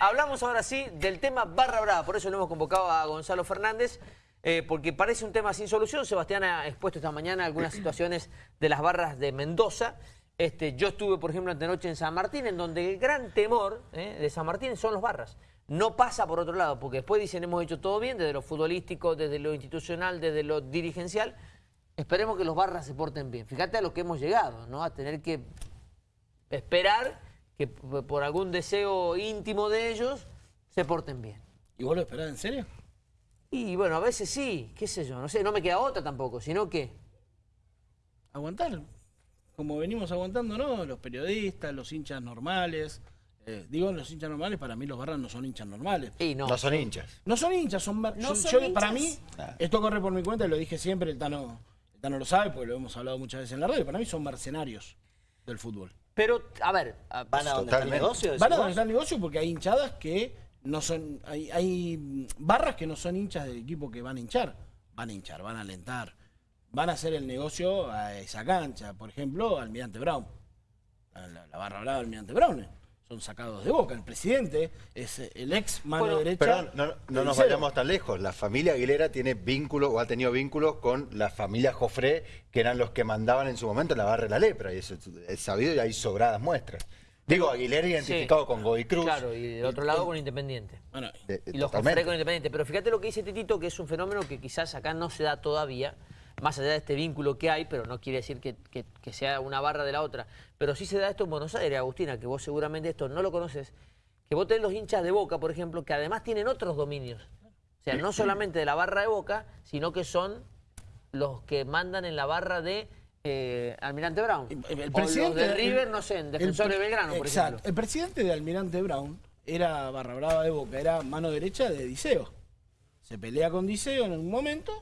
Hablamos ahora sí del tema Barra Brava, por eso lo hemos convocado a Gonzalo Fernández, eh, porque parece un tema sin solución. Sebastián ha expuesto esta mañana algunas situaciones de las barras de Mendoza. Este, yo estuve, por ejemplo, antenoche en San Martín, en donde el gran temor eh, de San Martín son los barras. No pasa por otro lado, porque después dicen hemos hecho todo bien, desde lo futbolístico, desde lo institucional, desde lo dirigencial. Esperemos que los barras se porten bien. Fíjate a lo que hemos llegado, ¿no? A tener que esperar que por algún deseo íntimo de ellos se porten bien. ¿Y vos lo esperás en serio? Y bueno, a veces sí, qué sé yo, no sé, no me queda otra tampoco, sino que... Aguantar, como venimos aguantando, ¿no? Los periodistas, los hinchas normales. Eh, digo, los hinchas normales, para mí los barras no son hinchas normales. Y no. No son hinchas. No son hinchas, son... bar- No yo- son yo- Para mí, Ah. esto corre por mi cuenta, y lo dije siempre, el Tano, el Tano lo sabe, porque lo hemos hablado muchas veces en la radio, para mí son mercenarios del fútbol. Pero, a ver, a- ¿Van a donde está el negocio? Van a donde está el negocio porque hay hinchadas que no son. Hay, hay barras que no son hinchas del equipo que van a hinchar. Van a hinchar, van a alentar. Van a hacer el negocio a esa cancha. Por ejemplo, Almirante Brown. La, la- la barra brava de Almirante Brown. Eh, Son sacados de boca. El presidente es eh, el ex mano Bueno, derecha. Pero no, no de nos vayamos tan lejos. La familia Aguilera tiene vínculos o ha tenido vínculos con la familia Jofré, que eran los que mandaban en su momento en la barra de la lepra. Y eso es- sabido y hay sobradas muestras. Digo, Aguilera identificado Sí. con Godoy Cruz. Claro, y del otro lado con Independiente. Bueno, De- Y los. Jofré con Independiente. Pero fíjate lo que dice Titito, que es un fenómeno que quizás acá no se da todavía, más allá de este vínculo que hay, pero no quiere decir que, que- que sea una barra de la otra. Pero sí se da esto en Buenos Aires, Agustina, que vos seguramente esto no lo conoces, que vos tenés los hinchas de Boca, por ejemplo, que además tienen otros dominios. O sea, no solamente de la barra de Boca, sino que son los que mandan en la barra de eh, Almirante Brown. El, o presidente los de River, no sé, en el Defensor de Belgrano, por exacto. ejemplo. El presidente de Almirante Brown era barra brava de Boca, era mano derecha de Diceo. Se pelea con Diceo en un momento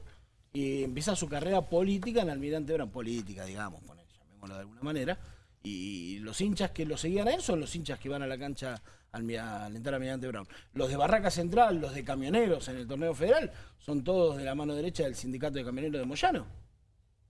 y empieza su carrera política en Almirante Brown. Política, digamos, poner, llamémoslo de alguna manera. Y los hinchas que lo seguían a él son los hinchas que van a la cancha al a alentar a Almirante Brown. Los de Barraca Central, los de camioneros en el torneo federal, son todos de la mano derecha del sindicato de camioneros de Moyano.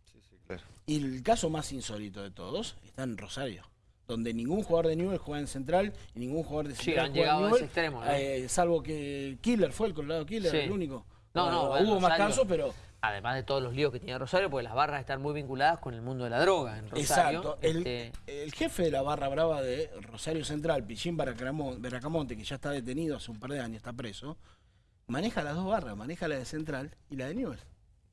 Sí, sí, claro. Y el caso más insólito de todos está en Rosario, donde ningún jugador de Newell juega en Central y ningún jugador de Sí, Central han juega llegado en a Newell, ese extremo, ¿no? eh, salvo que Killer fue el Colorado Killer, Sí. el único. No, no, Bueno, bueno, hubo más casos, pero Además de todos los líos que tiene Rosario, porque las barras están muy vinculadas con el mundo de la droga en Rosario. exacto. El, Este, el jefe de la barra brava de Rosario Central, Pichín Baracamon- Baracamonte, que ya está detenido hace un par de años, está preso, maneja las dos barras, maneja la de Central y la de Newell. eso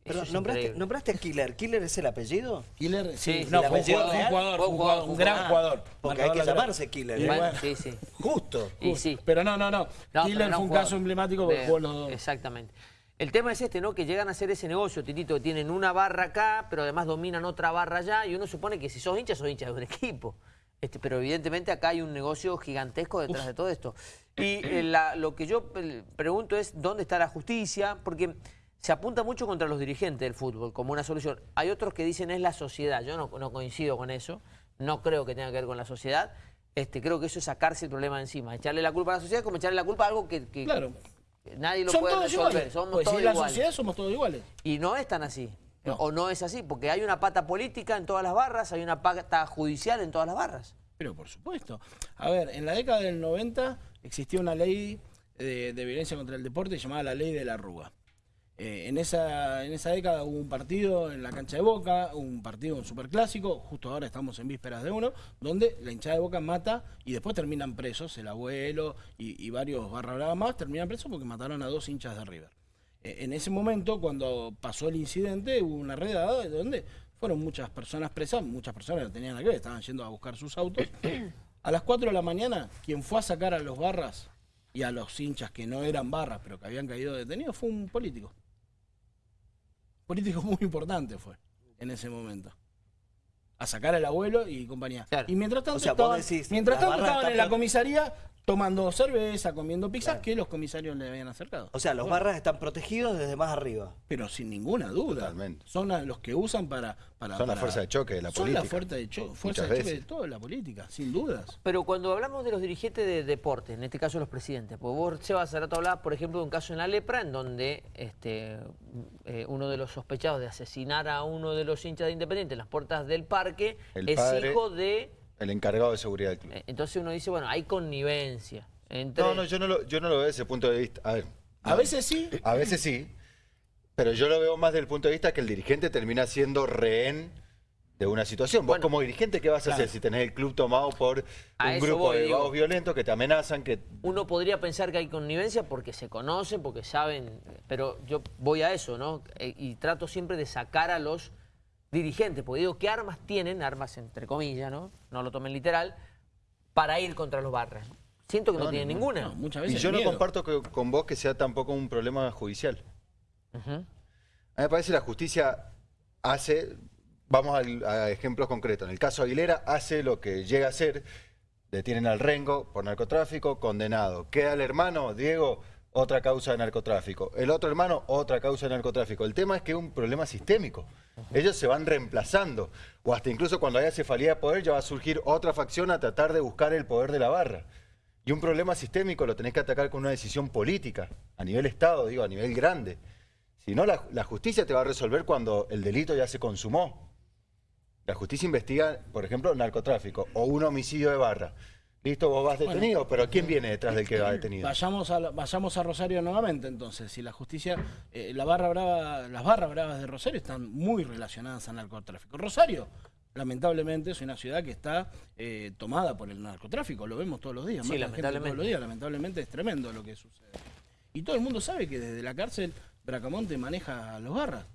Perdón, es nombraste, nombraste a Killer. ¿Killer es el apellido? Killer, sí, Sí, no, ¿el fue un jugador, un jugador, un jugador, gran jugador. jugador. Porque hay que llamarse Killer. Y ¿eh? Bueno, sí, sí. Justo. Y sí. Pero no, no, no. No, pero Killer fue un jugador caso emblemático porque jugó los dos. Exactamente. El tema es este, ¿no? Que llegan a hacer ese negocio, Titito, que tienen una barra acá, pero además dominan otra barra allá, y uno supone que si sos hincha, sos hincha de un equipo. Este, pero evidentemente acá hay un negocio gigantesco detrás de todo esto. Y eh, la- lo que yo eh, pregunto es, ¿dónde está la justicia? Porque se apunta mucho contra los dirigentes del fútbol como una solución. Hay otros que dicen es la sociedad. Yo no, no coincido con eso. No creo que tenga que ver con la sociedad. Este, creo que eso es sacarse el problema de encima. Echarle la culpa a la sociedad es como echarle la culpa a algo que, que- Claro. Nadie lo puede todos resolver. iguales. Somos Pues todos si es la iguales. sociedad somos todos iguales. Y no es tan así. No. O no es así, porque hay una pata política en todas las barras, hay una pata judicial en todas las barras. Pero por supuesto. A ver, en la década del 90 existía una ley de, de violencia contra el deporte llamada la ley de la arruga. Eh, en, esa, en esa década hubo un partido en la cancha de Boca, un partido, un superclásico, justo ahora estamos en vísperas de uno, donde la hinchada de Boca mata y después terminan presos, el abuelo y, y varios barra brava más terminan presos porque mataron a dos hinchas de River. Eh, en ese momento, cuando pasó el incidente, hubo una redada donde fueron muchas personas presas, muchas personas que tenían que ver, estaban yendo a buscar sus autos. A las 4 de la mañana, quien fue a sacar a los barras y a los hinchas que no eran barras, pero que habían caído detenidos, fue un político. Político muy importante fue en ese momento. A sacar al abuelo y compañía. Claro. Y mientras tanto O sea, vos estaban, decís, mientras tanto estaban en la comisaría tomando cerveza, comiendo pizzas Claro. que los comisarios le habían acercado. O sea, los barras están protegidos desde más arriba. Pero sin ninguna duda. Totalmente. Son a los que usan para. para Son la para- fuerza de choque de la son política. la fuerza de, cho- fuerza de choque de toda la política, sin dudas. Pero cuando hablamos de los dirigentes de deporte, en este caso los presidentes, pues vos, Sebas, hace rato hablabas, por ejemplo, de un caso en la lepra, en donde este, eh, uno de los sospechados de asesinar a uno de los hinchas de Independiente en las puertas del parque El es padre- hijo de... El encargado de seguridad del club. eh, Entonces uno dice, bueno, hay connivencia. Entre... No, no, yo no, lo, yo no lo veo desde ese punto de vista. A ver, A veces sí. a veces sí, pero yo lo veo más desde el punto de vista que el dirigente termina siendo rehén de una situación. Vos Bueno. como dirigente, ¿qué vas a Claro. hacer si tenés el club tomado por A un grupo voy, de vagos violentos que te amenazan, que Uno podría pensar que hay connivencia porque se conocen, porque saben, pero yo voy a eso, ¿no? E- Y trato siempre de sacar a los dirigentes, porque digo, ¿qué armas tienen? Armas entre comillas, ¿no? No lo tomen literal, para ir contra los barras. Siento que no, No, tienen no, ninguna. No, muchas Y veces yo no comparto que- con vos que sea tampoco un problema judicial. A mí me parece que la justicia hace, vamos a, ejemplos concretos, en el caso Aguilera hace lo que llega a hacer, detienen al Rengo por narcotráfico, condenado. Queda el hermano, Diego, otra causa de narcotráfico. El otro hermano, otra causa de narcotráfico. El tema es que es un problema sistémico. Ellos se van reemplazando. O hasta incluso cuando haya cefalía de poder, ya va a surgir otra facción a tratar de buscar el poder de la barra. Y un problema sistémico lo tenés que atacar con una decisión política, a nivel Estado, digo, a nivel grande. Si no, la, justicia te va a resolver cuando el delito ya se consumó. La justicia investiga, por ejemplo, narcotráfico o un homicidio de barra. Listo, vos vas detenido, pero ¿quién viene detrás del que va detenido? Vayamos a, la- vayamos a Rosario nuevamente, entonces. Si la justicia, eh, la barra brava, las barras bravas de Rosario están muy relacionadas al narcotráfico. Rosario, lamentablemente, es una ciudad que está eh, tomada por el narcotráfico. Lo vemos todos los días. Sí, lamentablemente. Todos los días. Lamentablemente es tremendo lo que sucede. Y todo el mundo sabe que desde la cárcel Bracamonte maneja a los barras.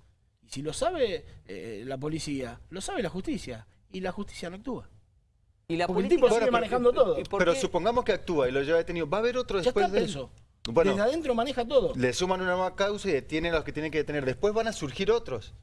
Y si lo sabe eh, la policía, lo sabe la justicia. Y la justicia no actúa. Y la Porque el política tipo sigue manejando todo. ¿y por Pero supongamos que actúa y lo lleva detenido. ¿Va a haber otro Ya después está de él? preso. Bueno, Desde adentro maneja todo. le suman una nueva causa y detienen a los que tienen que detener. Después van a surgir otros.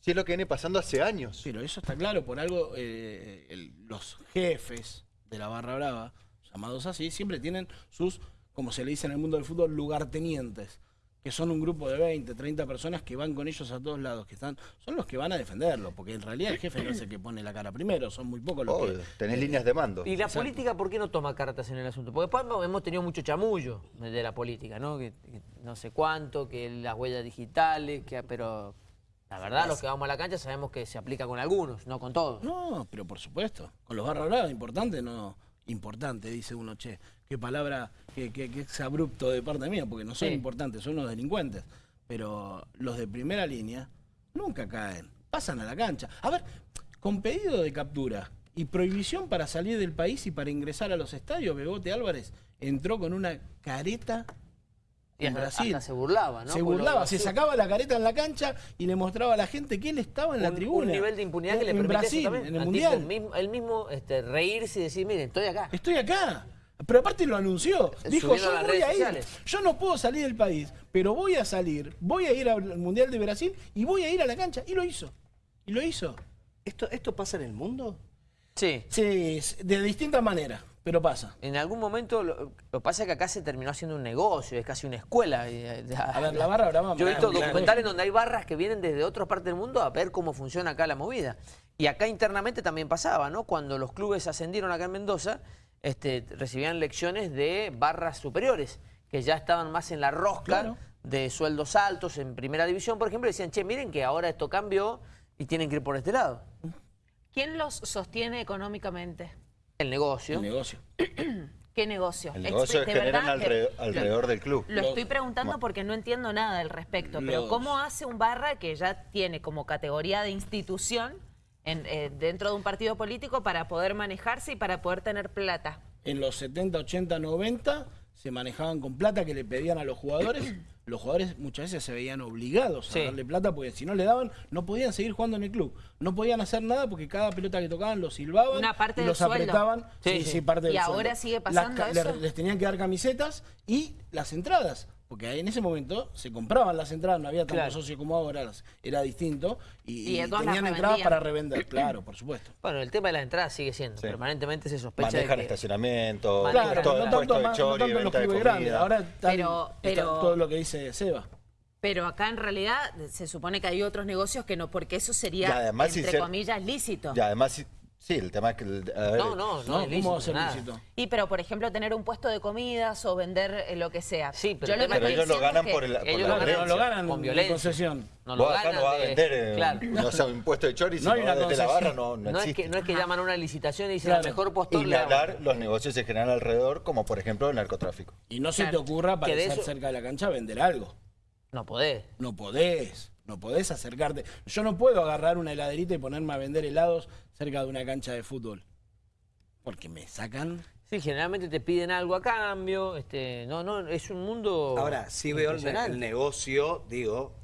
Si es lo que viene pasando hace años. Pero eso está claro, por algo eh, el- los jefes de la barra brava, llamados así, siempre tienen sus, como se le dice en el mundo del fútbol, lugartenientes, que son un grupo de 20, 30 personas que van con ellos a todos lados, que están, son los que van a defenderlo, porque en realidad el jefe no es el que pone la cara primero, son muy pocos los Obvio, que... tenés líneas de mando. ¿Y la política por qué no toma cartas en el asunto? Porque después hemos tenido mucho chamullo de la política, ¿no? Que, que no sé cuánto, que las huellas digitales, que, pero la verdad, los que vamos a la cancha sabemos que se aplica con algunos, no con todos. No, pero por supuesto. Con los barra bravas, importante, no. Importante, dice uno, che. Qué palabra, qué, qué, qué abrupto de parte mía, porque no son Sí. importantes, son unos delincuentes. Pero los de primera línea nunca caen, pasan a la cancha. A ver, con pedido de captura y prohibición para salir del país y para ingresar a los estadios, Bebote Álvarez entró con una careta en hasta, Brasil. hasta se burlaba, ¿no? Se burlaba, se sacaba la careta en la cancha y le mostraba a la gente que él estaba en la un, tribuna. un nivel de impunidad que le en permite eso Brasil, también. en el Al Mundial. tipo mismo- él mismo este, reírse y decir, miren, estoy acá. Estoy acá. Pero aparte lo anunció. Dijo, yo voy a ir. sociales. Yo no puedo salir del país, pero voy a salir. Voy a ir al Mundial de Brasil y voy a ir a la cancha. Y lo hizo. Y lo hizo. ¿Esto, ¿Esto pasa en el mundo? Sí. Sí, de distintas maneras, pero pasa. En algún momento, lo, que pasa es que acá se terminó haciendo un negocio, es casi una escuela. y, eh, A ver, la barra brava. Yo he visto documentales donde hay barras que vienen desde otras partes del mundo a ver cómo funciona acá la movida. Y acá internamente también pasaba, ¿no? Cuando los clubes ascendieron acá en Mendoza, este, recibían lecciones de barras superiores, que ya estaban más en la rosca Claro. de sueldos altos en primera división, por ejemplo, y decían, che, miren que ahora esto cambió y tienen que ir por este lado. ¿Quién los sostiene económicamente? El negocio. El negocio. ¿Qué negocio? El negocio que de generan alrededor, alrededor del club. Lo estoy preguntando porque no entiendo nada al respecto, pero ¿cómo hace un barra que ya tiene como categoría de institución en, eh, dentro de un partido político para poder manejarse y para poder tener plata? En los 70, 80, 90 se manejaban con plata que le pedían a los jugadores. Los jugadores muchas veces se veían obligados a Sí. darle plata porque si no le daban no podían seguir jugando en el club. No podían hacer nada porque cada pelota que tocaban los silbaban Una parte los apretaban. Sí, Sí, sí. sí, parte ¿Y del ahora sueldo. sigue pasando eso? Les tenían que dar camisetas y las entradas. Porque en ese momento se compraban las entradas, no había tantos Claro. socios como ahora, era distinto. Y, tenían entradas para revender, claro, por supuesto. Bueno, el tema de las entradas sigue siendo. Sí. Permanentemente se sospecha Manejan de que... estacionamiento. Claro, todo no el tanto, puesto de más- no chori, tanto en los venta de clubes comida. grandes. Ahora Pero- está pero- todo lo que dice Seba. Pero acá en realidad se supone que hay otros negocios que no, porque eso sería, además, entre comillas, lícito. Y además, si- Sí, el tema es que... el- a ver, No, no, no, es ¿Cómo? Y pero, por ejemplo, tener un puesto de comidas o vender eh, lo que sea. Sí, pero Yo lo Pero ellos lo ganan es por, el, por ellos la lo Claro, ganan no lo violencia. ganan con en violencia. concesión. No lo Vos acá ganan no vas a de- vender eh, Claro. no sé, un puesto de chori, si No no, hay una desde la concesión. barra no, no No es, existe. que, no es que llaman a una licitación y dicen Claro. al mejor postor Y le hablar los negocios se generan alrededor, como por ejemplo el narcotráfico. Y no se te ocurra Que de aparecer eso- cerca de la cancha vender algo. No podés. No podés, no podés acercarte. Yo no puedo agarrar una heladerita y ponerme a vender helados cerca de una cancha de fútbol. Porque me sacan. Sí, generalmente te piden algo a cambio. Este, no, no, es un mundo. Ahora, sí veo el, el negocio, digo,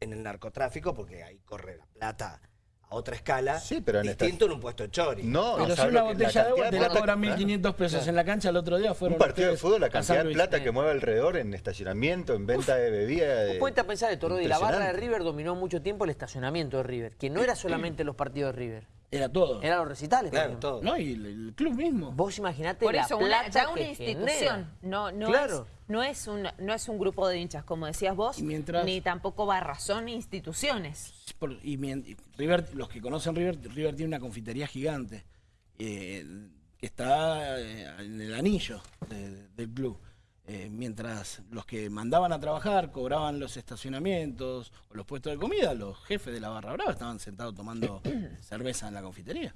en el narcotráfico, porque ahí corre la plata a otra escala. Sí, pero en esta- distinto en un puesto de chori. No, Pero si ¿sabes una botella de agua te la cobran Claro. 1.500 pesos en la cancha, el otro día fueron Un partido de fútbol, la cantidad de plata que mueve alrededor en estacionamiento, en venta de bebidas. Ponete a pensar de Toro y la barra de. River dominó mucho tiempo el estacionamiento de River, que no era solamente los partidos de River, Era todo. eran los recitales. Claro, todo. No, y el, el club mismo. Vos imaginate Por la eso, una, plata ya una que institución, genera. no, no, Claro. es, no, es un, no es un grupo de hinchas, como decías vos, mientras- ni tampoco barras, son instituciones. Por- y, mien- y River, los que conocen River, River tiene una confitería gigante eh, que está eh, en el anillo de- del club. Eh, mientras los que mandaban a trabajar cobraban los estacionamientos o los puestos de comida, los jefes de la barra brava estaban sentados tomando cerveza en la confitería.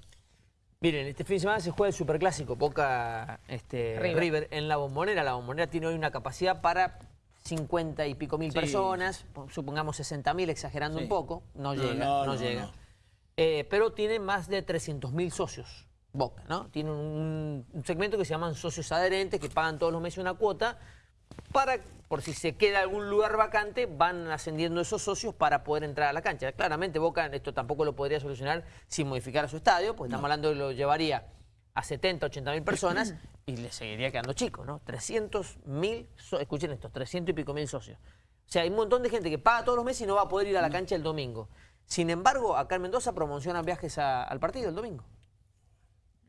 Miren, este fin de semana se juega el superclásico Boca este, River. River. en la bombonera. La bombonera tiene hoy una capacidad para 50 y pico mil Sí. personas, supongamos 60 mil, exagerando Sí. un poco. No, No, llega, no, no, no, llega. no. Eh, pero tiene más de 300 mil socios. Boca, ¿no? Tiene un, un segmento que se llaman socios adherentes que pagan todos los meses una cuota para, por si se queda algún lugar vacante, van ascendiendo esos socios para poder entrar a la cancha. Claramente Boca esto tampoco lo podría solucionar sin modificar su estadio, porque estamos hablando de lo llevaría a 70, 80 mil personas y le seguiría quedando chico, ¿no? 300 mil, escuchen esto, 300 y pico mil socios. O sea, hay un montón de gente que paga todos los meses y no va a poder ir a la cancha el domingo. Sin embargo, acá en Mendoza promocionan viajes a- al partido el domingo.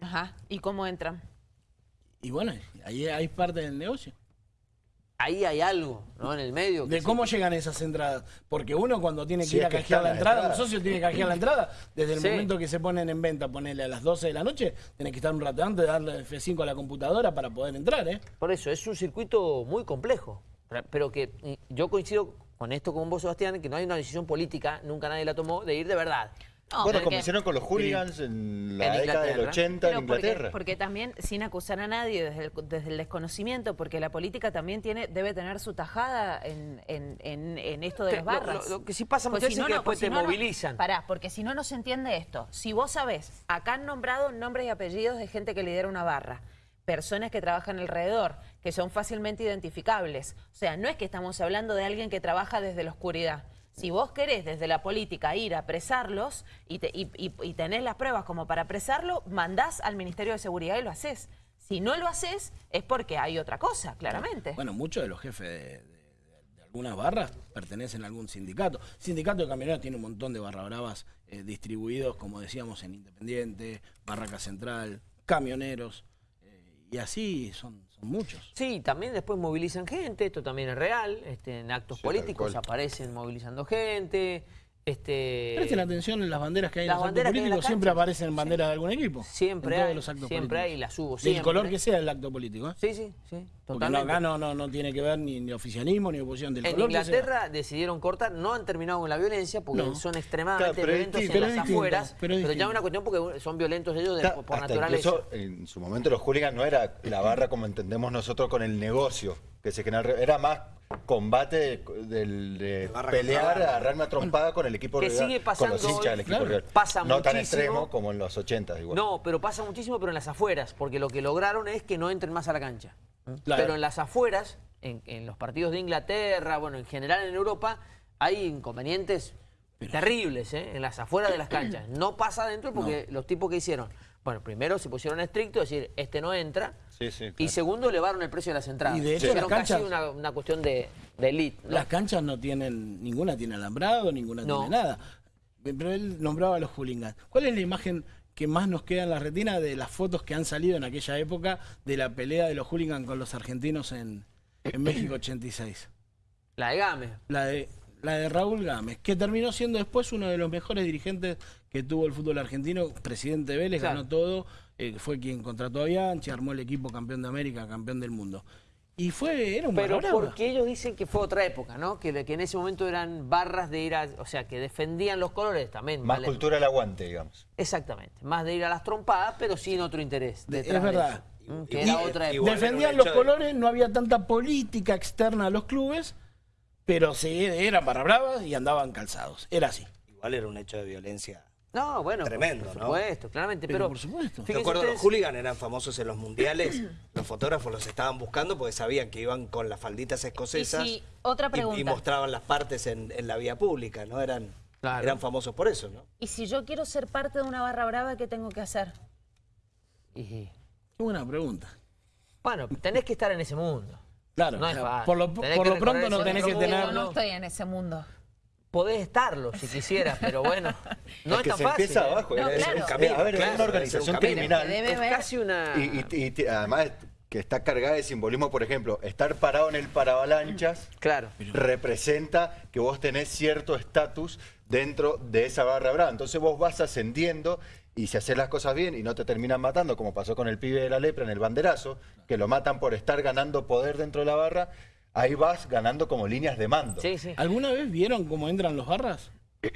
Ajá. ¿Y cómo entran? Y bueno, ahí hay parte del negocio. Ahí hay algo, ¿no? En el medio. De sí. cómo llegan esas entradas. Porque uno cuando tiene que Sí, ir a es que canjear están la entrada, un socio tiene que canjear la entrada, desde el Sí. momento que se ponen en venta, ponerle a las 12 de la noche, tenés que estar un rato antes, darle F5 a la computadora para poder entrar, ¿eh? Por eso, es un circuito muy complejo. Pero que y yo coincido con esto con vos, Sebastián, que no hay una decisión política, nunca nadie la tomó, de ir de verdad. No, bueno, porque- como hicieron con los hooligans en la En década del Inglaterra. 80 en Pero Inglaterra. porque también, sin acusar a nadie desde el, desde el desconocimiento, porque la política también tiene debe tener su tajada en, en- en- en esto de Que las barras. lo- lo que sí pasa Pues muchas si veces es que no, después pues si te no, no- movilizan. Pará, porque si no, no se entiende esto. Si vos sabés, acá han nombrado nombres y apellidos de gente que lidera una barra, personas que trabajan alrededor, que son fácilmente identificables. O sea, no es que estamos hablando de alguien que trabaja desde la oscuridad. Si vos querés desde la política ir a apresarlos y, te- y- y- y tenés las pruebas como para apresarlo, mandás al Ministerio de Seguridad y lo haces. Si no lo haces, es porque hay otra cosa, claramente. Bueno, muchos de los jefes de, algunas barras pertenecen a algún sindicato. Sindicato de camioneros tiene un montón de barra bravas eh, distribuidos, como decíamos, en Independiente, Barraca Central, camioneros, eh, y así son, son muchos. Sí, también después movilizan gente, esto también es real, este, en actos Sí, políticos aparecen movilizando gente. Este, Presten atención en las banderas que hay en las los actos hay políticos, las siempre aparecen banderas de algún equipo. Siempre en todos hay, los actos siempre hay, políticos. las hubo Del siempre. color que sea el acto político. ¿eh? Sí, sí, sí, Porque no, totalmente. acá no, no, no tiene que ver ni, ni oficialismo ni oposición del En color que sea. Inglaterra decidieron cortar, no han terminado con la violencia porque No. son extremadamente Claro, pero es violentos en las distinto, afueras, pero ya es una cuestión porque son violentos ellos de- Hasta- por naturaleza. incluso en su momento los hooligans no era la barra como entendemos nosotros con el negocio que se genera, era más combate de, pelear, agarrarme a trompada con el equipo Que rival, sigue con pasando los hinchas hoy, del equipo claro. rival. Pasa no tan extremo como en los 80 igual. No, pero pasa muchísimo, pero en las afueras, porque lo que lograron es que no entren más a la cancha. Claro. Pero en las afueras, en, en los partidos de Inglaterra, bueno, en general en Europa, hay inconvenientes terribles ¿eh? en las afueras de las canchas. No pasa adentro porque los tipos que hicieron, bueno, primero se pusieron estrictos, es decir, este no entra. Sí, sí, Y segundo, elevaron el precio de las entradas. Y de hecho, las casi una, una cuestión de, de elite. ¿no? Las canchas no tienen, ninguna tiene alambrado, ninguna No. tiene nada. Pero él nombraba a los hooligans. ¿Cuál es la imagen que más nos queda en la retina de las fotos que han salido en aquella época de la pelea de los hooligans con los argentinos en, en México 86? La de Game. La de la de Raúl Gámez, que terminó siendo después uno de los mejores dirigentes que tuvo el fútbol argentino, presidente de Vélez, Claro. ganó todo, eh, fue quien contrató a Bianchi, armó el equipo campeón de América, campeón del mundo. Y fue, era un Pero barra brava. porque ellos dicen que fue otra época, ¿no? Que, que en ese momento eran barras de ir a... O sea, que defendían los colores también. Más vale. cultura al aguante, digamos. Exactamente. Más de ir a las trompadas, pero sin otro interés. De- es de verdad. eso. Que Y- era otra época. Defendían los colores, no había tanta política externa a los clubes, pero sí, eran barra bravas y andaban calzados. Era así. Igual era un hecho de violencia. No, bueno, Tremendo, por ¿no? supuesto, claramente. Pero Pero, por supuesto. Acuerdo, los hooligans eran famosos en los mundiales. los fotógrafos los estaban buscando porque sabían que iban con las falditas escocesas. Y si- otra y- pregunta. Y, mostraban las partes en, en la vía pública, ¿no? Eran, Claro. eran famosos por eso, ¿no? Y si yo quiero ser parte de una barra brava, ¿qué tengo que hacer? Y- buena pregunta. bueno, tenés que estar en ese mundo. Claro, No es fácil. por lo, por lo pronto no tenés que mundo. tener... Yo no estoy en ese mundo. Podés estarlo si quisieras, pero bueno, no es es, que tan se fácil. empieza ¿eh? abajo. No, es- claro. es- Un camino, a ver, claro, es una es un organización criminal. Que debe Es casi una... Y, y- y te- además que está cargada de simbolismo, por ejemplo, estar parado en el paravalanchas Claro. representa que vos tenés cierto estatus dentro de esa barra brava. Entonces vos vas ascendiendo y si haces las cosas bien y no te terminan matando, como pasó con el pibe de la lepra en el banderazo, que lo matan por estar ganando poder dentro de la barra, ahí vas ganando como líneas de mando. Sí, sí. ¿Alguna vez vieron cómo entran los barras?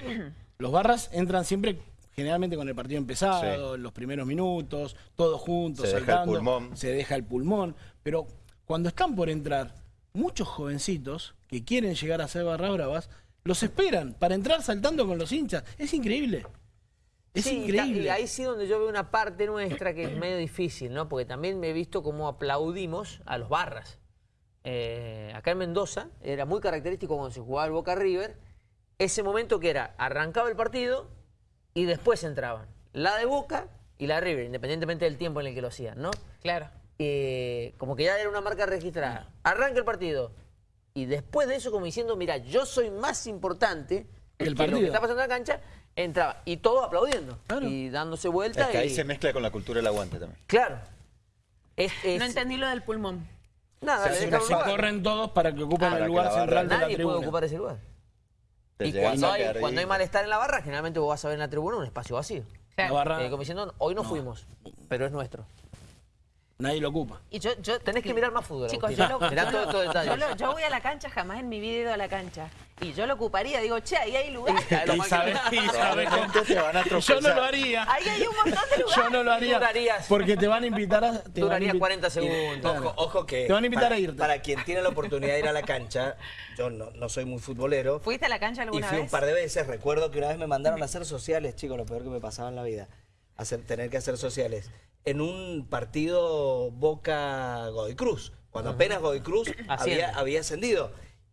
Los barras entran siempre, generalmente con el partido empezado, los primeros minutos, todos juntos, Se deja el saltando, pulmón. se deja el pulmón. Pero cuando están por entrar, muchos jovencitos que quieren llegar a ser barras bravas, los esperan para entrar saltando con los hinchas. Es increíble. Es Sí, y ta- increíble. Y ahí sí donde yo veo una parte nuestra que es medio difícil, ¿no? Porque también me he visto cómo aplaudimos a los barras. Eh, acá en Mendoza era muy característico cuando se jugaba el Boca River, ese momento que era, arrancaba el partido y después entraban. La de Boca y la de River, independientemente del tiempo en el que lo hacían, ¿no? Claro. Eh, como que ya era una marca registrada. Arranca el partido. Y después de eso, como diciendo, mira, yo soy más importante Que el que lo partido. que está pasando en la cancha, entraba. Y todos aplaudiendo. Claro. Y dándose Es vuelta. que ahí y- se mezcla con la cultura del aguante también. Claro. Es, es- No entendí lo del pulmón. Nada, Se Se corren todos para que ocupen el lugar central de la Nadie puede tribuna. ocupar ese lugar. Te Y cuando hay, cuando hay malestar en la barra, generalmente vos vas a ver en la tribuna un espacio vacío. La barra, Eh, como diciendo, hoy no, fuimos, pero es nuestro. Nadie lo ocupa. Y yo, yo Tenés que mirar más fútbol. Chicos, yo lo, Mirá yo lo- voy a la cancha, jamás en mi vida he ido a la cancha. Y yo lo ocuparía, digo, che, ahí hay lugar. Y y sabe Probablemente te van a Yo no lo haría. Ahí hay un montón de lugar. Yo no lo haría. Durarías- Porque te van a invitar a. Te a Duraría invi- 40 segundos. Ojo, ojo que. Te van a invitar para, a irte. Para quien tiene la oportunidad de ir a la cancha, yo no, no soy muy futbolero. ¿Fuiste a la cancha Y alguna fui vez? un par de veces. Recuerdo que una vez me mandaron a hacer sociales, chicos, lo peor que me pasaba en la vida. Hacer, tener que hacer sociales. En un partido Boca Godoy Cruz. Cuando apenas Godoy Cruz había, había ascendido.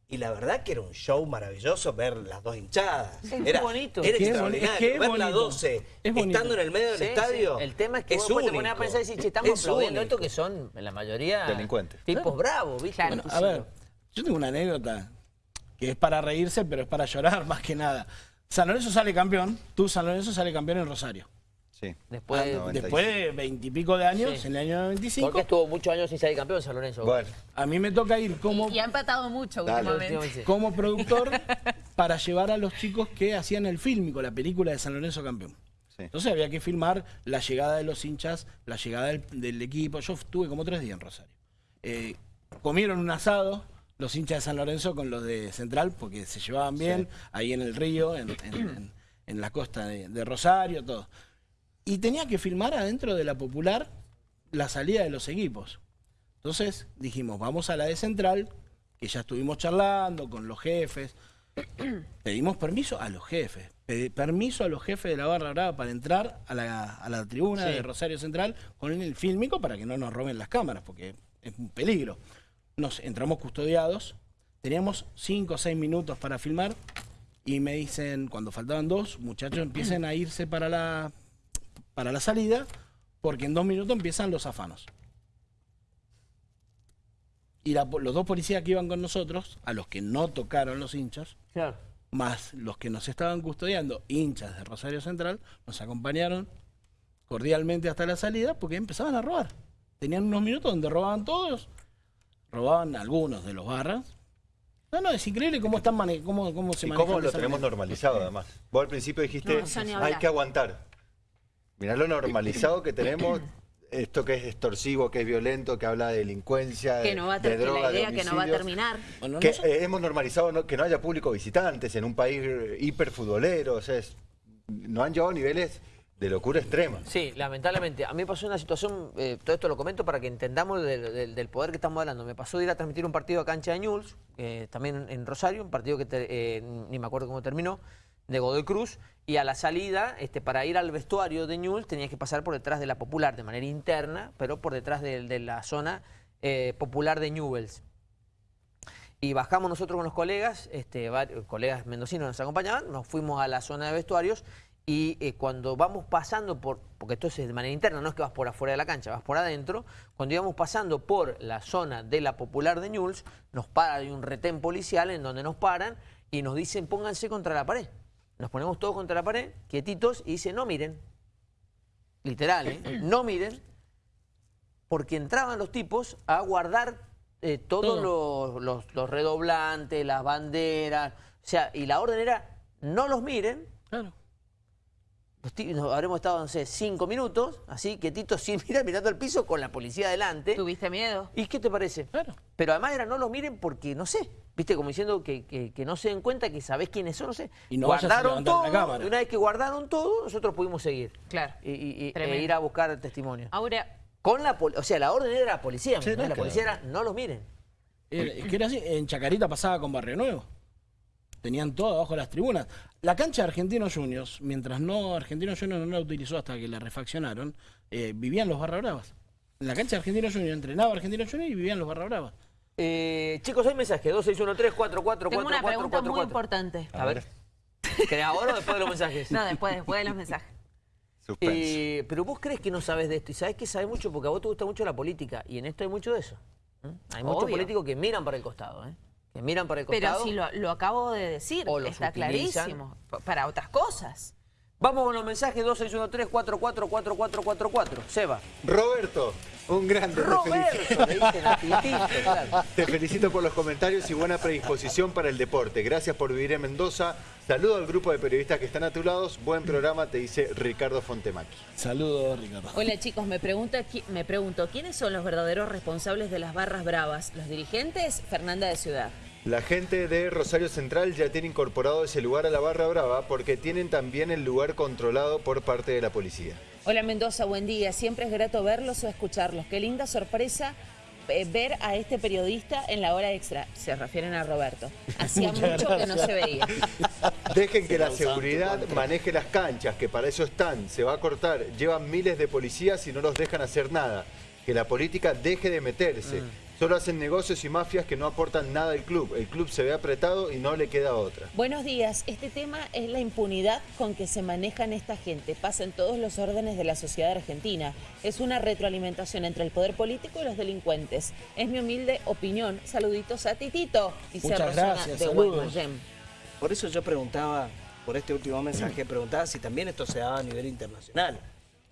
Y la verdad que era un show maravilloso ver las dos hinchadas. Es era, bonito. Era extraordinario. es ver la bonito. 12 Es bonito. estando en el medio del Sí, estadio. sí. El tema es que es vos te pones a pensar y decís, che, estamos Es aplaudiendo esto que son, en la mayoría, Delincuentes. tipos bravos, ¿viste? Claro. Bueno, a ver, yo tengo una anécdota que es para reírse, pero es para llorar más que nada. San Lorenzo sale campeón, tú San Lorenzo sale campeón en Rosario. Sí. Después- Ah, Después de veintipico de años, Sí. en el año 95, Porque estuvo muchos años sin salir campeón San Lorenzo. Bueno, a mí me toca ir como, Y ha empatado mucho Dale. últimamente. como productor para llevar a los chicos que hacían el fílmico, la película de San Lorenzo campeón. sí. Entonces había que filmar la llegada de los hinchas, la llegada del, del equipo. Yo estuve como tres días en Rosario. Eh, comieron un asado los hinchas de San Lorenzo con los de Central, porque se llevaban bien, ahí en el río, en, en- en- en la costa de, de Rosario, todo. Y tenía que filmar adentro de la popular la salida de los equipos. Entonces dijimos, vamos a la de Central, que ya estuvimos charlando con los jefes. Pedimos permiso a los jefes. Permiso a los jefes de la Barra Brava para entrar a la, a la tribuna Sí. de Rosario Central con el fílmico para que no nos roben las cámaras, porque es un peligro. Nos entramos custodiados, teníamos cinco o seis minutos para filmar y me dicen, cuando faltaban dos, muchachos, empiecen a irse para la, para la salida, porque en dos minutos empiezan los afanos. Y la- los dos policías que iban con nosotros, a los que no tocaron los hinchas, Claro. más los que nos estaban custodiando, hinchas de Rosario Central, nos acompañaron cordialmente hasta la salida porque empezaban a robar. Tenían unos minutos donde robaban todos, robaban algunos de los barras No, no, es increíble cómo, están cómo, cómo se Y manejan cómo lo tenemos manera. normalizado además. Vos al principio dijiste, No, hay que aguantar. Mirá lo normalizado que tenemos, esto que es extorsivo, que es violento, que habla de delincuencia, Que de, no va a de droga, la de idea que no va a terminar. Bueno, Que sé- eh, hemos normalizado no- que no haya público visitantes en un país eh, hiperfutbolero, o sea, es- no han llevado a niveles de locura extrema. Sí, lamentablemente. A mí me pasó una situación, eh, todo esto lo comento para que entendamos del, del- del poder que estamos hablando. Me pasó de ir a transmitir un partido a cancha de Ñuls, eh, también en Rosario, un partido que te- eh, ni me acuerdo cómo terminó, de Godoy Cruz, y a la salida, este, para ir al vestuario de Ñuls, tenías que pasar por detrás de la Popular, de manera interna, pero por detrás de, la zona eh, popular de Newells. Y bajamos nosotros con los colegas, este, varios colegas mendocinos nos acompañaban, nos fuimos a la zona de vestuarios y eh, cuando vamos pasando por, porque esto es de manera interna, no es que vas por afuera de la cancha, vas por adentro, cuando íbamos pasando por la zona de la popular de Ñuls, nos para, hay un retén policial en donde nos paran y nos dicen pónganse contra la pared. Nos ponemos todos contra la pared, quietitos, y dice no miren. Literal, ¿eh? No miren, porque entraban los tipos a guardar eh, todos los, los- los redoblantes, las banderas, o sea, y la orden era, no los miren, Claro. Nos habremos estado, no sé, cinco minutos, así, quietitos, sin mirar, mirando al piso, con la policía adelante. ¿Tuviste miedo? ¿Y qué te parece? Claro. Pero además era, no los miren porque, no sé, viste, como diciendo que, que- que no se den cuenta que sabés quiénes son, no sé. Y no guardaron todo, la cámara. y una vez que guardaron todo, nosotros pudimos seguir. Claro. Y, y- y- e ir a buscar testimonio. Ahora, Con la poli- o sea, la orden era la policía, Sí, ¿no? no es la policía no. era, no los miren. Era- Es que era así, en Chacarita pasaba con Barrio Nuevo. Tenían todo abajo de las tribunas. La cancha de Argentinos Juniors, mientras no Argentinos Juniors no la utilizó hasta que la refaccionaron, eh, vivían los Barra Bravas. En la cancha de Argentinos Juniors entrenaba Argentinos Juniors y vivían los Barra Bravas. Eh, chicos, hay mensaje, 2613 44 tengo una pregunta muy importante. A ver. ¿Querés ahora o después de los mensajes? No, después, después de los mensajes. Eh, pero vos crees que no sabes de esto y sabes que sabes mucho porque a vos te gusta mucho la política y en esto hay mucho de eso. ¿eh? Hay muchos políticos que miran para el costado, ¿eh? Miran para el Pero costado. si lo, lo acabo de decir, O los está utilizan. clarísimo. Pa- Para otras cosas. Vamos con los mensajes 2613 444444 Seba. Roberto, un grande. te felicito. Roberto, le dicen a Titito, claro. Te felicito por los comentarios y buena predisposición para el deporte. Gracias por vivir en Mendoza. Saludo al grupo de periodistas que están a tu lado. Buen programa, te dice Ricardo Fontemaki. Saludos, Ricardo. Hola chicos, me, pregunta, me pregunto, ¿quiénes son los verdaderos responsables de las barras bravas? ¿Los dirigentes? Fernanda de Ciudad. La gente de Rosario Central ya tiene incorporado ese lugar a la Barra Brava porque tienen también el lugar controlado por parte de la policía. Hola Mendoza, buen día. Siempre es grato verlos o escucharlos. Qué linda sorpresa eh, ver a este periodista en la hora extra. Se refieren a Roberto. Hacía Muchas mucho que no se veía. Dejen que la seguridad maneje las canchas, que para eso están. Se va a cortar. Llevan miles de policías y no los dejan hacer nada. Que la política deje de meterse. Solo hacen negocios y mafias que no aportan nada al club. El club se ve apretado y no le queda otra. Buenos días. Este tema es la impunidad con que se manejan esta gente. Pasa en todos los órdenes de la sociedad argentina. Es una retroalimentación entre el poder político y los delincuentes. Es mi humilde opinión. Saluditos a Titito. Dice Muchas gracias, de. Por eso yo preguntaba, por este último mensaje, preguntaba si también esto se daba a nivel internacional.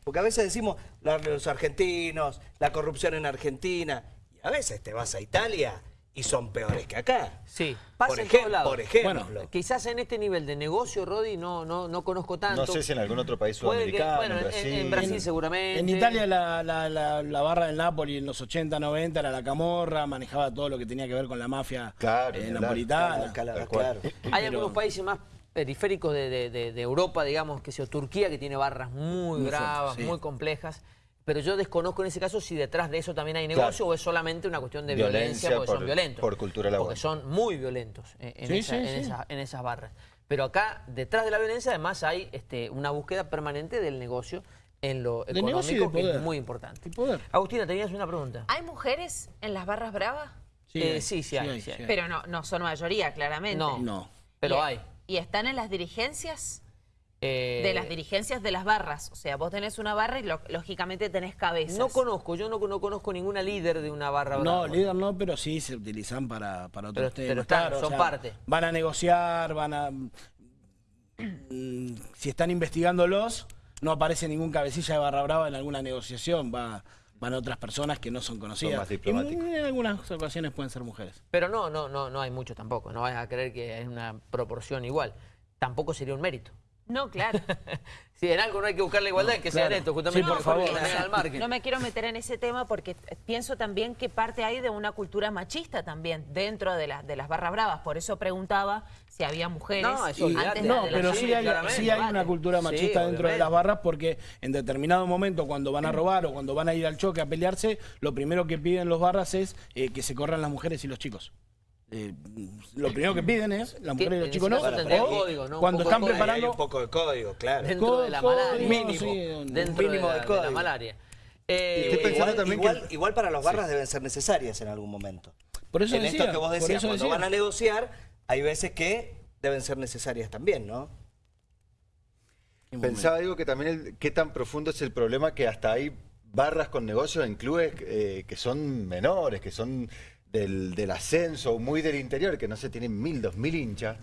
Porque a veces decimos los argentinos, la corrupción en Argentina, y a veces te vas a Italia y son peores que acá. Sí, pasa por, en ejem- todos lados. por ejemplo. Bueno, Quizás en este nivel de negocio, Rodi, no, no, no conozco tanto. No sé si en algún otro país Puede que- sudamericano, bueno, en en- Brasil. en Brasil seguramente. En Italia la, la- la- la barra del Napoli en los 80, 90 era la camorra, manejaba todo lo que tenía que ver con la mafia Claro, eh, napolitana. Claro. Hay algunos países más periféricos de, de- de- de Europa, digamos, que sea Turquía, que tiene barras muy, Muy bravas, fuertes, sí. muy complejas. Pero yo desconozco en ese caso si detrás de eso también hay negocio Claro. o es solamente una cuestión de violencia, Violencia porque por- son violentos. por cultura laboral. Porque son muy violentos en, en Sí, esa- sí, en sí. esa- en esas barras. Pero acá, detrás de la violencia, además hay este, una búsqueda permanente del negocio en lo De económico, que es muy importante. Agustina, tenías una pregunta. ¿Hay mujeres en las barras bravas? Eh, sí, sí hay, sí hay. Pero no, no son mayoría, claramente. No. No. Pero ¿Y- hay. ¿Y están en las dirigencias? Eh, De las dirigencias de las barras. O sea, vos tenés una barra y lo- lógicamente tenés cabezas. No conozco, yo no, no conozco ninguna líder de una barra No, líder no, pero sí se utilizan para, para otros Pero- temas. pero están, claro, son parte. Van a negociar, van a... mm, si están investigándolos, no aparece ningún cabecilla de barra brava en alguna negociación. Va, van otras personas que no son conocidas. más Y diplomáticos. en algunas ocasiones pueden ser mujeres. Pero no, no, no, no hay mucho tampoco. No vayas a creer que es una proporción igual. Tampoco sería un mérito. No, claro. Si en algo no hay que buscar la igualdad, que sea en claro. esto, justamente Sí, por favor. margen. No me quiero meter en ese tema porque pienso también que parte ahí de una cultura machista también dentro de, las de las barras bravas. Por eso preguntaba si había mujeres No, eso olvídate. antes de- No, de la- pero sí, sí hay, sí hay una cultura Sí, machista dentro de las barras porque en determinado momento cuando van a robar o cuando van a ir al choque a pelearse, lo primero que piden los barras es eh, que se corran las mujeres y los chicos. Eh, lo primero que piden es las mujeres y los chicos no. o código, Cuando están hay preparando un poco de código, claro. Dentro de la malaria. mínimo, sí, Dentro mínimo de, la, código. de la malaria. Eh, Estoy pensando igual, también igual- que- igual para las barras deben ser necesarias en algún momento. Por eso en decía, esto que vos decías, cuando decía. van a negociar, hay veces que deben ser necesarias también, ¿no? Pensaba, digo, que también el- qué tan profundo es el problema que hasta hay barras con negocios en clubes eh, que son menores, que son del, del ascenso, muy del interior, que no se tienen mil, dos mil hinchas.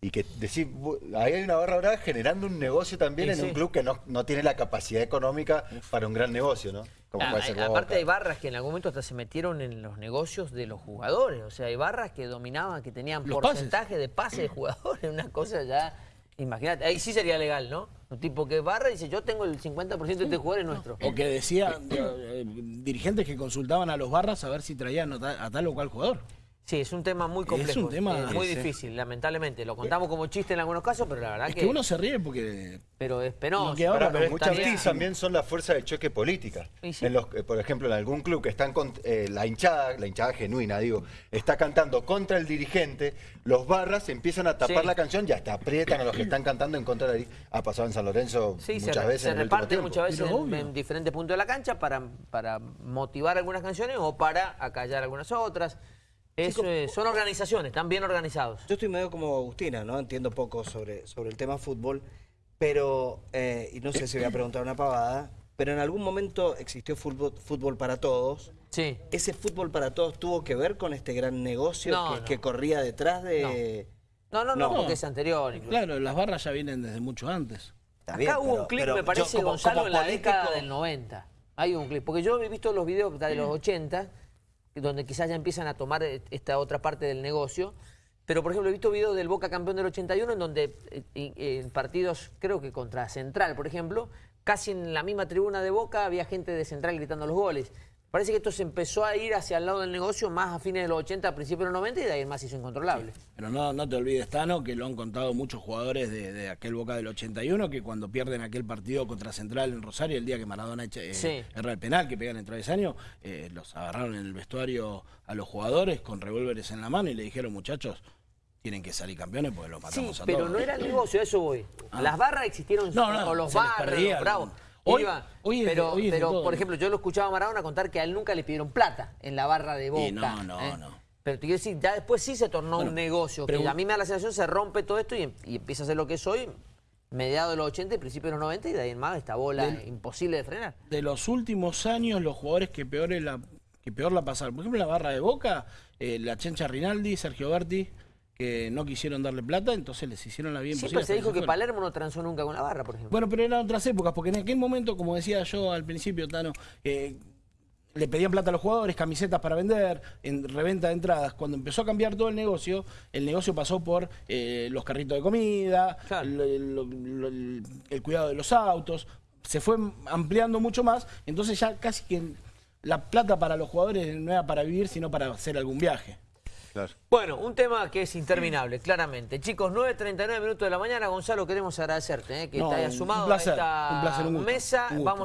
Y que decir, ahí hay una barra brava generando un negocio también Y en sí. un club que no, no tiene la capacidad económica para un gran negocio, ¿no? Como Ah, puede ser aparte hay barras que en algún momento hasta se metieron en los negocios de los jugadores. O sea, hay barras que dominaban, que tenían Los porcentaje de pase de jugadores. Una cosa ya, imagínate, ahí sí sería legal, ¿no? Un tipo que barra y dice, yo tengo el 50% de este jugador es nuestro. O que decía eh, dirigentes que consultaban a los barras a ver si traían a tal o cual jugador. Sí, es un tema muy Es complejo. un tema- eh, muy difícil, lamentablemente. Lo contamos como chiste en algunos casos, pero la verdad Es que, que uno se ríe porque pero es penoso. Que ahora- pero es muchas veces también son la fuerza de choque política. Sí. En los, eh, por ejemplo, en algún club que están con, eh, la hinchada, la hinchada genuina, digo, está cantando contra el dirigente, los barras empiezan a tapar Sí. la canción y hasta aprietan a los que están cantando en contra de. Ha pasado en San Lorenzo Sí, muchas se, veces. se en el muchas veces Pero en, obvio. en diferentes puntos de la cancha para, para motivar algunas canciones o para acallar algunas otras. Es, son organizaciones, están bien organizados. Yo estoy medio como Agustina, ¿no? Entiendo poco sobre, sobre el tema fútbol, pero, eh, y no sé si voy a preguntar una pavada, pero en algún momento existió fútbol, fútbol para todos. Sí. ¿Ese fútbol para todos tuvo que ver con este gran negocio No, que, no. que corría detrás de...? No, no, no, No. porque es anterior. incluso. Claro, las barras ya vienen desde mucho antes. Acá bien, hubo pero- un clip, me yo parece, como- Gonzalo, como en la político- década del 90. Hay un clip. Porque yo he visto los videos de los 80, donde quizás ya empiezan a tomar eh, esta otra parte del negocio. Pero, por ejemplo, he visto videos del Boca campeón del 81, en donde eh, y- en partidos, creo que contra Central, por ejemplo, casi en la misma tribuna de Boca había gente de Central gritando los goles. Parece que esto se empezó a ir hacia el lado del negocio más a fines de los 80, a principios de los 90, y de ahí en más hizo incontrolable. Pero no, no te olvides, Tano, que lo han contado muchos jugadores de, de aquel Boca del 81, que cuando pierden aquel partido contra Central en Rosario, el día que Maradona echa, eh, Sí. erra el penal, que pegan el travesaño, eh, los agarraron en el vestuario a los jugadores con revólveres en la mano y le dijeron, muchachos, tienen que salir campeones porque los Sí, matamos a pero todos. no era el negocio, a eso voy. Las barras existieron, No, no, o los perdía. los bravos. Hoy- Iba, hoy es de- pero, hoy es de pero, todo, por ejemplo, yo lo escuchaba a Maradona contar que a él nunca le pidieron plata en la barra de Boca. Y no, no, ¿eh? no. Pero te quiero decir, ya después sí se tornó Bueno, un negocio, que a mí me da la sensación se rompe todo esto y, em- y empieza a ser lo que soy, mediados de los 80 y principios de los 90, y de ahí en más esta bola imposible de frenar. de los últimos años, los jugadores que peor, es la, que peor la pasaron. Por ejemplo, la barra de Boca, eh, la Chencha Rinaldi, Sergio Berti, que no quisieron darle plata, entonces les hicieron la bien Siempre posible se hasta dijo que. Palermo no transó nunca con la barra, por ejemplo. Bueno, pero eran otras épocas, porque en aquel momento, como decía yo al principio, Tano, eh, le pedían plata a los jugadores, camisetas para vender, en reventa de entradas. Cuando empezó a cambiar todo el negocio, el negocio pasó por eh, los carritos de comida, Claro. el, el- el cuidado de los autos, se fue ampliando mucho más, entonces ya casi que la plata para los jugadores no era para vivir, sino para hacer algún viaje. Claro. Bueno, un tema que es interminable, claramente. Chicos, 9.39 minutos de la mañana. Gonzalo, queremos agradecerte eh, que No, te hayas sumado placer, a esta un placer, un gusto, mesa. un gusto. Vamos